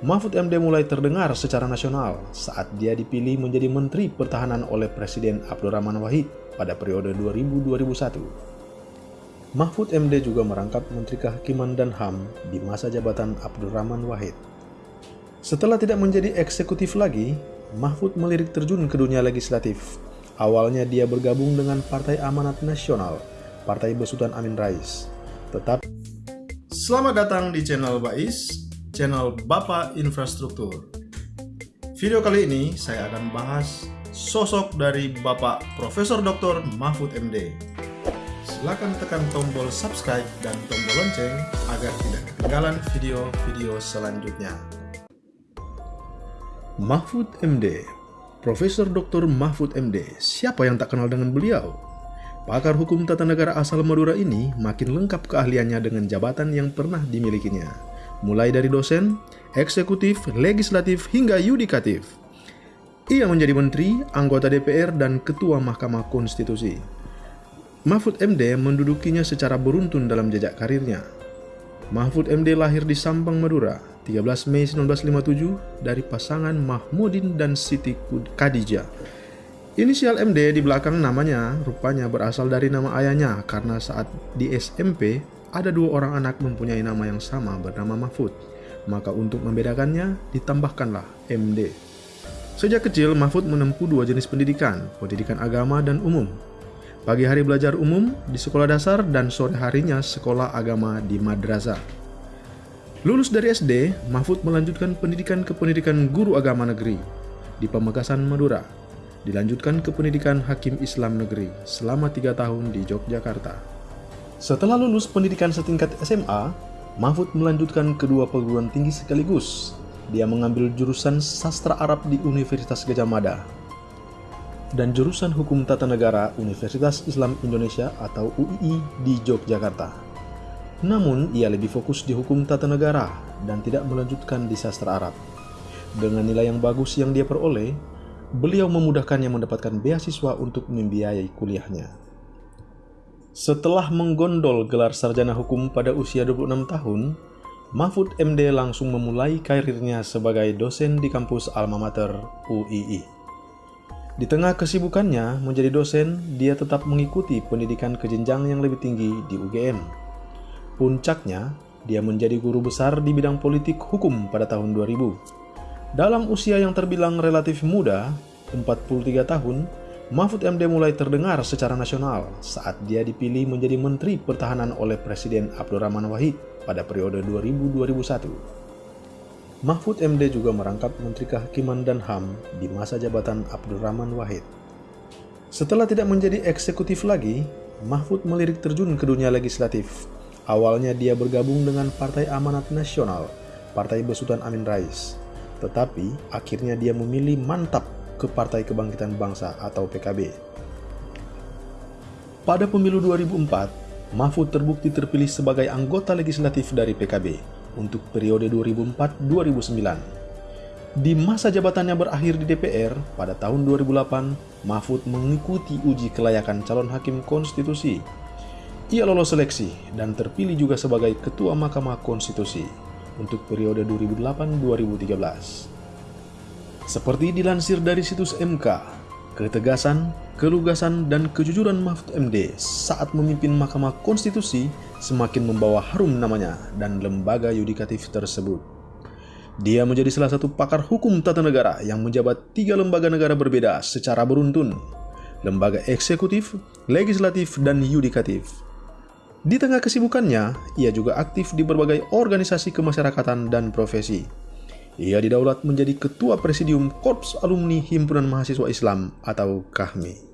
Mahfud MD mulai terdengar secara nasional saat dia dipilih menjadi Menteri Pertahanan oleh Presiden Abdurrahman Wahid pada periode 2000-2001. Mahfud MD juga merangkap Menteri Kehakiman dan HAM di masa jabatan Abdurrahman Wahid. Setelah tidak menjadi eksekutif lagi, Mahfud melirik terjun ke dunia legislatif. Awalnya dia bergabung dengan Partai Amanat Nasional, Partai Besutan Amin Rais. Tetap Selamat datang di channel Bais, channel Bapak Infrastruktur. Video kali ini saya akan bahas sosok dari Bapak Profesor Dr. Mahfud MD. Silakan tekan tombol subscribe dan tombol lonceng agar tidak ketinggalan video-video selanjutnya. Mahfud MD Profesor Dr. Mahfud MD, siapa yang tak kenal dengan beliau? Pakar hukum tata negara asal Madura ini makin lengkap keahliannya dengan jabatan yang pernah dimilikinya mulai dari dosen, eksekutif, legislatif, hingga yudikatif. Ia menjadi menteri, anggota DPR, dan ketua Mahkamah Konstitusi. Mahfud MD mendudukinya secara beruntun dalam jejak karirnya. Mahfud MD lahir di Sampang, Madura, 13 Mei 1957 dari pasangan Mahmudin dan Siti Khadijah. Inisial MD di belakang namanya rupanya berasal dari nama ayahnya karena saat di SMP ada dua orang anak mempunyai nama yang sama bernama Mahfud. Maka untuk membedakannya, ditambahkanlah MD. Sejak kecil, Mahfud menempuh dua jenis pendidikan, pendidikan agama dan umum. Pagi hari belajar umum di sekolah dasar dan sore harinya sekolah agama di madrasah. Lulus dari SD, Mahfud melanjutkan pendidikan ke pendidikan guru agama negeri di Pamekasan, Madura. Dilanjutkan ke pendidikan Hakim Islam Negeri selama tiga tahun di Yogyakarta. Setelah lulus pendidikan setingkat SMA, Mahfud melanjutkan kedua perguruan tinggi sekaligus. Dia mengambil jurusan sastra Arab di Universitas Gajah Mada dan jurusan Hukum Tata Negara Universitas Islam Indonesia atau UII di Yogyakarta. Namun, ia lebih fokus di hukum tata negara dan tidak melanjutkan di sastra Arab. Dengan nilai yang bagus yang dia peroleh, beliau memudahkannya mendapatkan beasiswa untuk membiayai kuliahnya. Setelah menggondol gelar sarjana hukum pada usia 26 tahun, Mahfud MD langsung memulai karirnya sebagai dosen di kampus alma mater UII. Di tengah kesibukannya menjadi dosen, dia tetap mengikuti pendidikan ke jenjang yang lebih tinggi di UGM. Puncaknya, dia menjadi guru besar di bidang politik hukum pada tahun 2000. Dalam usia yang terbilang relatif muda, 43 tahun, Mahfud MD mulai terdengar secara nasional saat dia dipilih menjadi Menteri Pertahanan oleh Presiden Abdurrahman Wahid pada periode 2000-2001. Mahfud MD juga merangkap Menteri Kehakiman dan HAM di masa jabatan Abdurrahman Wahid. Setelah tidak menjadi eksekutif lagi, Mahfud melirik terjun ke dunia legislatif. Awalnya dia bergabung dengan Partai Amanat Nasional, Partai Besutan Amin Rais. Tetapi akhirnya dia memilih mantap ke Partai Kebangkitan Bangsa atau PKB. Pada pemilu 2004, Mahfud terbukti terpilih sebagai anggota legislatif dari PKB untuk periode 2004-2009. Di masa jabatannya berakhir di DPR pada tahun 2008, Mahfud mengikuti uji kelayakan calon hakim konstitusi. Ia lolos seleksi dan terpilih juga sebagai Ketua Mahkamah Konstitusi untuk periode 2008-2013. Seperti dilansir dari situs MK, ketegasan, kelugasan, dan kejujuran Mahfud MD saat memimpin Mahkamah Konstitusi semakin membawa harum namanya dan lembaga yudikatif tersebut. Dia menjadi salah satu pakar hukum tata negara yang menjabat tiga lembaga negara berbeda secara beruntun, lembaga eksekutif, legislatif, dan yudikatif. Di tengah kesibukannya, ia juga aktif di berbagai organisasi kemasyarakatan dan profesi. Ia didaulat menjadi Ketua Presidium Korps Alumni Himpunan Mahasiswa Islam atau KAHMI.